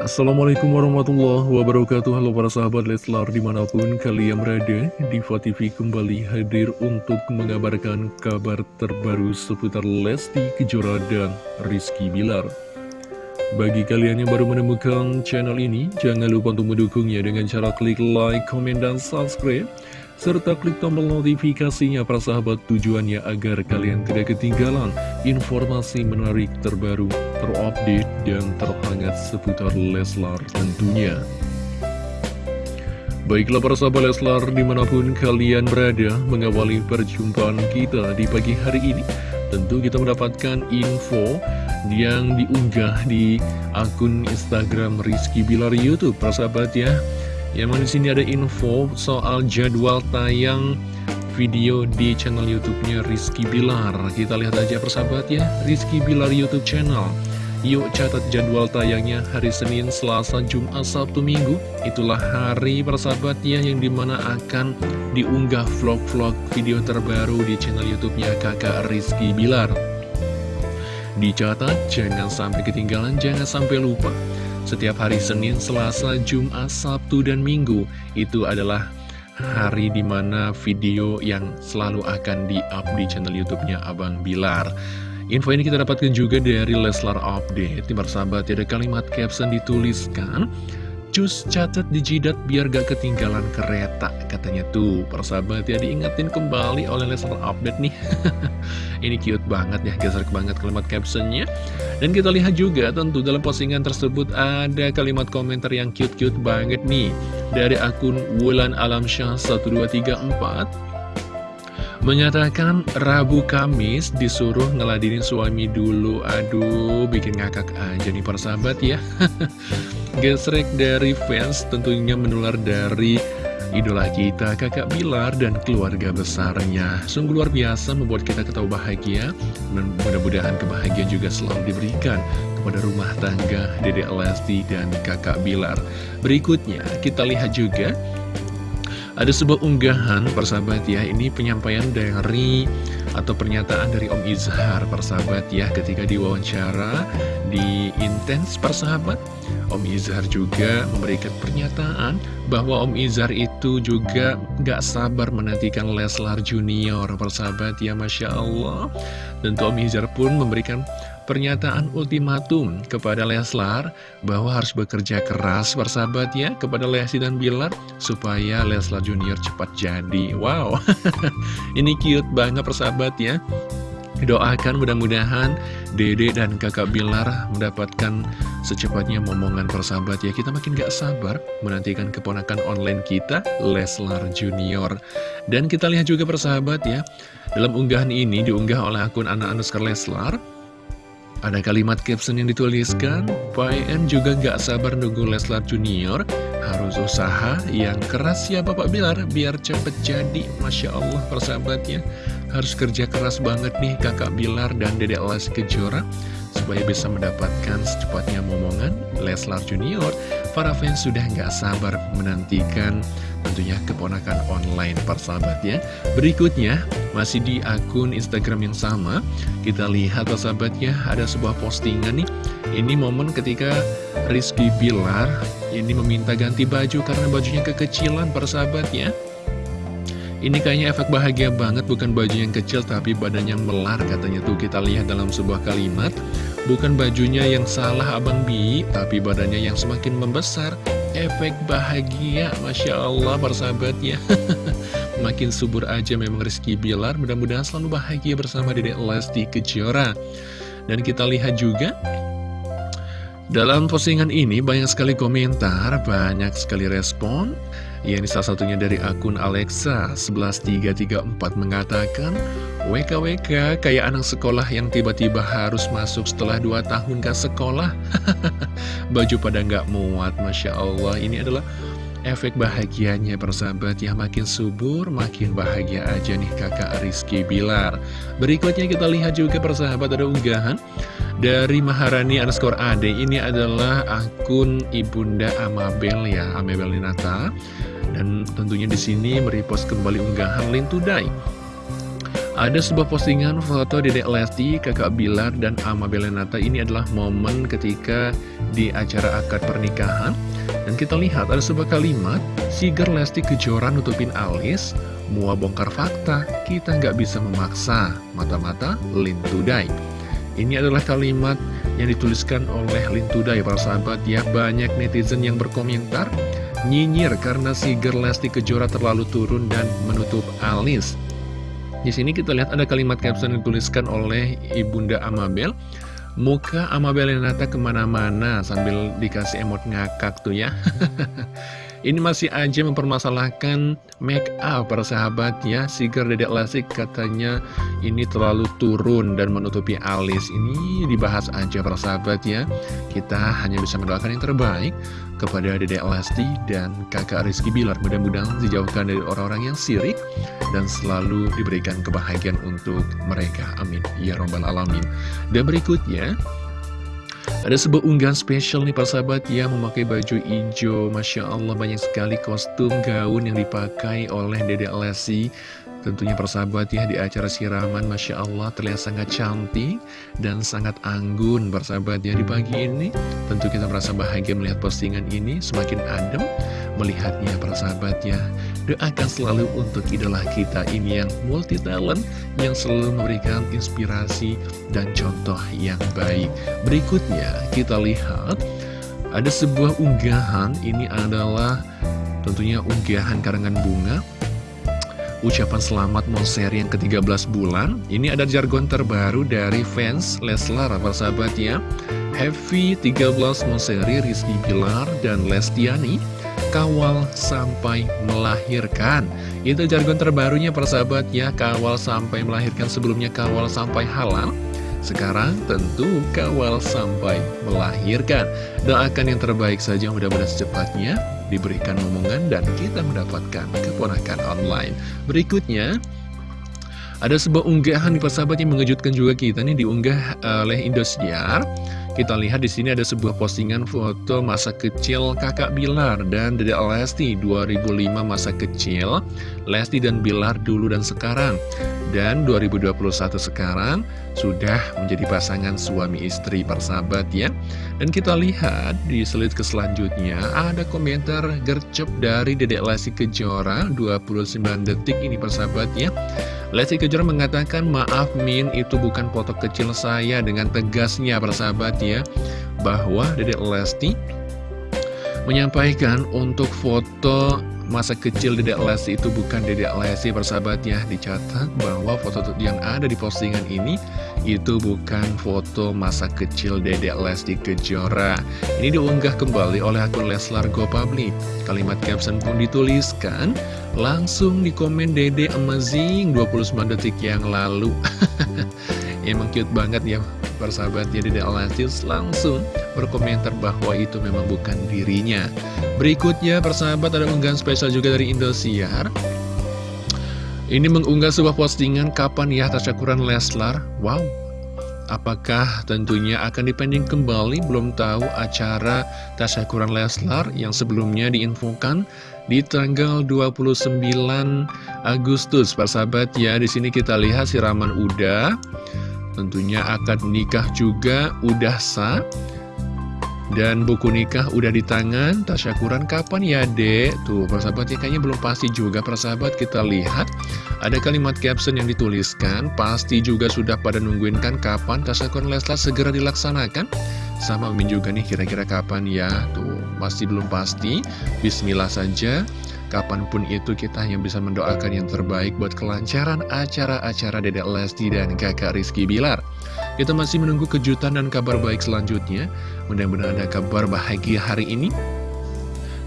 Assalamualaikum warahmatullahi wabarakatuh. Halo para sahabat Leslar di mana pun kalian berada Diva TV kembali hadir untuk mengabarkan kabar terbaru seputar Lesti Kejora dan Rizky Bilar. Bagi kalian yang baru menemukan channel ini Jangan lupa untuk mendukungnya dengan cara klik like, komen, dan subscribe serta klik tombol notifikasinya para sahabat tujuannya agar kalian tidak ketinggalan informasi menarik terbaru, terupdate, dan terhangat seputar Leslar tentunya. Baiklah para sahabat Leslar di mana pun kalian berada mengawali perjumpaan kita di pagi hari ini Tentu kita mendapatkan info yang diunggah di akun Instagram Rizky Bilar Youtube para sahabat ya mana di sini ada info soal jadwal tayang video di channel YouTube-nya Rizky Bilar. Kita lihat aja persahabat ya, Rizky Bilar YouTube channel. Yuk catat jadwal tayangnya hari Senin, Selasa, Jumat, Sabtu, Minggu. Itulah hari persahabat ya yang di mana akan diunggah vlog-vlog video terbaru di channel YouTube-nya kakak Rizky Bilar. Dicatat, jangan sampai ketinggalan, jangan sampai lupa. Setiap hari Senin, Selasa, Jumat, Sabtu, dan Minggu itu adalah hari di mana video yang selalu akan di-up di channel YouTube-nya Abang Bilar. Info ini kita dapatkan juga dari Leslar Update. Di sahabat ada kalimat caption dituliskan Cus catat di jidat biar gak ketinggalan kereta Katanya tuh. Persahabat ya diingetin kembali oleh Lesnar Update nih. Ini cute banget ya geser banget kalimat captionnya. Dan kita lihat juga tentu dalam postingan tersebut ada kalimat komentar yang cute-cute banget nih. Dari akun Wulan Alamsyah 1234 Menyatakan Rabu Kamis disuruh ngeladinin suami dulu. Aduh bikin ngakak aja nih persahabat ya. Gesrek dari fans tentunya menular dari idola kita kakak Bilar dan keluarga besarnya. Sungguh luar biasa membuat kita ketawa bahagia mudah-mudahan kebahagiaan juga selalu diberikan kepada rumah tangga Dede Lesti dan kakak Bilar. Berikutnya kita lihat juga ada sebuah unggahan persahabat ya Ini penyampaian dari atau pernyataan dari Om Izhar persahabat ya Ketika diwawancara di Intens persahabat. Om Izhar juga memberikan pernyataan bahwa Om Izhar itu juga gak sabar menantikan Leslar Junior persahabat ya Masya Allah. Tentu Om Izhar pun memberikan pernyataan ultimatum kepada Leslar bahwa harus bekerja keras persahabat ya kepada Lesti dan Bilar supaya Leslar Junior cepat jadi. Wow. Ini cute banget persahabat ya Doakan mudah-mudahan Dede dan kakak Bilar mendapatkan secepatnya momongan persahabat ya. Kita makin gak sabar menantikan keponakan online kita Leslar Junior. Dan kita lihat juga persahabat ya Dalam unggahan ini diunggah oleh akun anak Anuskar Leslar ada kalimat caption yang dituliskan, PN juga gak sabar nunggu Leslar Junior, harus usaha yang keras ya Bapak Bilar, biar cepet jadi, Masya Allah persahabatnya. Harus kerja keras banget nih kakak Bilar dan dedek Les Kejora Supaya bisa mendapatkan secepatnya momongan Leslar Junior Para fans sudah nggak sabar menantikan tentunya keponakan online persahabat ya. Berikutnya masih di akun Instagram yang sama Kita lihat persahabatnya ada sebuah postingan nih. Ini momen ketika Rizky Bilar ini meminta ganti baju karena bajunya kekecilan persahabat ya ini kayaknya efek bahagia banget, bukan baju yang kecil tapi badannya melar katanya tuh kita lihat dalam sebuah kalimat. Bukan bajunya yang salah Abang Bi, tapi badannya yang semakin membesar. Efek bahagia, Masya Allah persahabat ya. Makin subur aja memang Rizky Bilar, mudah-mudahan selalu bahagia bersama Dedek Lesti Kejora. Dan kita lihat juga dalam postingan ini banyak sekali komentar, banyak sekali respon Ya ini salah satunya dari akun Alexa 11334 mengatakan WKWK kayak anak sekolah yang tiba-tiba harus masuk setelah 2 tahun ke sekolah. Baju pada nggak muat Masya Allah. Ini adalah efek bahagianya persahabat. Ya Makin subur makin bahagia aja nih kakak Rizky Bilar. Berikutnya kita lihat juga persahabat ada unggahan dari Maharani underscore Ade ini adalah akun Ibunda Amabel ya Amabel Ninata dan tentunya di sini merepost kembali unggahan Lintudai Ada sebuah postingan foto Dedek Lesti, kakak Bilar, dan Ama Belenata ini adalah momen ketika di acara akad pernikahan. Dan kita lihat ada sebuah kalimat, Sigar Lesti kejoran nutupin alis, mua bongkar fakta, kita nggak bisa memaksa, mata-mata lintudai. Ini adalah kalimat yang dituliskan oleh Lintudai, para sahabat ya. Banyak netizen yang berkomentar, nyinyir karena Sigar Lesti Kejora terlalu turun dan menutup alis. Di sini kita lihat ada kalimat caption yang dituliskan oleh Ibunda Amabel. Muka Amabel Renata ke mana-mana sambil dikasih emot ngakak tuh ya. Ini masih aja mempermasalahkan make up para sahabat ya Sigar Dedek Lasik katanya ini terlalu turun dan menutupi alis. Ini dibahas aja para sahabat ya Kita hanya bisa mendoakan yang terbaik kepada Dedek Lesti dan kakak Rizky Bilar. Mudah-mudahan dijauhkan dari orang-orang yang sirik Dan selalu diberikan kebahagiaan untuk mereka. Amin. Ya Robbal Alamin. Dan berikutnya ada sebuah unggahan spesial nih sahabat yang memakai baju hijau. Masya Allah banyak sekali kostum gaun yang dipakai oleh Dede Lesi Tentunya persahabat ya di acara siraman Masya Allah terlihat sangat cantik dan sangat anggun persahabat ya. Di pagi ini Tentu kita merasa bahagia melihat postingan ini semakin adem melihatnya persahabat ya. Doakan selalu untuk idola kita ini yang multi talent Yang selalu memberikan inspirasi dan contoh yang baik. Berikutnya kita lihat ada sebuah unggahan. Ini adalah tentunya unggahan karangan bunga ucapan selamat Monster yang ke-13 bulan. Ini ada jargon terbaru dari fans Leslar, sahabat ya. Happy 13 Monseri Rizky Bilar dan Lestiani kawal sampai melahirkan. Itu jargon terbarunya persahabat ya, kawal sampai melahirkan sebelumnya kawal sampai halal. Sekarang tentu kawal sampai melahirkan. Doakan yang terbaik saja mudah-mudahan secepatnya diberikan omongan dan kita mendapatkan keponakan online. Berikutnya, ada sebuah unggahan di persahabat yang mengejutkan juga kita nih diunggah oleh Indosiar. Kita lihat di sini ada sebuah postingan foto masa kecil kakak Bilar dan Dede Lesti 2005 masa kecil Lesti dan Bilar dulu dan sekarang dan 2021 sekarang sudah menjadi pasangan suami istri persahabat ya. Dan kita lihat di slide ke selanjutnya ada komentar gercep dari Dedek Lesti Kejora 29 detik ini persahabat ya. Lesti Kejora mengatakan, maaf Min, itu bukan foto kecil saya dengan tegasnya persahabat ya, bahwa Dedek Lesti menyampaikan untuk foto masa kecil Dedek Lesti itu bukan Dedek Lesti persahabat ya, dicatat bahwa foto yang ada di postingan ini itu bukan foto masa kecil Dedek Lesti Kejora. Ini diunggah kembali oleh akun Leslar Go Public. Kalimat caption pun dituliskan, Langsung di komen Dede Amazing 29 detik yang lalu Emang cute banget ya persahabat Dede Alasius langsung berkomentar bahwa itu memang bukan dirinya Berikutnya persahabat ada unggahan spesial juga dari Indosiar Ini mengunggah sebuah postingan kapan ya tasyakuran Leslar Wow Apakah tentunya akan dipending kembali? Belum tahu acara tasyakuran Leslar yang sebelumnya diinfokan di tanggal 29 Agustus. Persahabat ya, di sini kita lihat siraman udah. Tentunya akad nikah juga udah sah. Dan buku nikah udah di tangan, tasyakuran kapan ya dek? Tuh, persahabat ya kayaknya belum pasti juga persahabat. Kita lihat. Ada kalimat caption yang dituliskan, pasti juga sudah pada nungguin kan kapan tasyakuran Leslar segera dilaksanakan. Sama Min juga nih kira-kira kapan ya? Tuh, masih belum pasti, bismillah saja Kapan pun itu kita hanya bisa mendoakan yang terbaik buat kelancaran acara-acara Dedek Lesti dan kakak Rizky Bilar. Kita masih menunggu kejutan dan kabar baik selanjutnya. Mudah-mudahan ada kabar bahagia hari ini.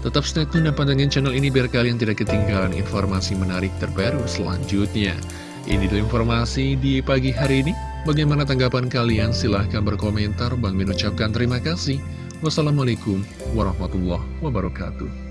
Tetap stay tune dan pantengin channel ini biar kalian tidak ketinggalan informasi menarik terbaru selanjutnya. Ini dulu informasi di pagi hari ini. Bagaimana tanggapan kalian? Silahkan berkomentar. Bang Min ucapkan terima kasih. Wassalamualaikum warahmatullahi wabarakatuh.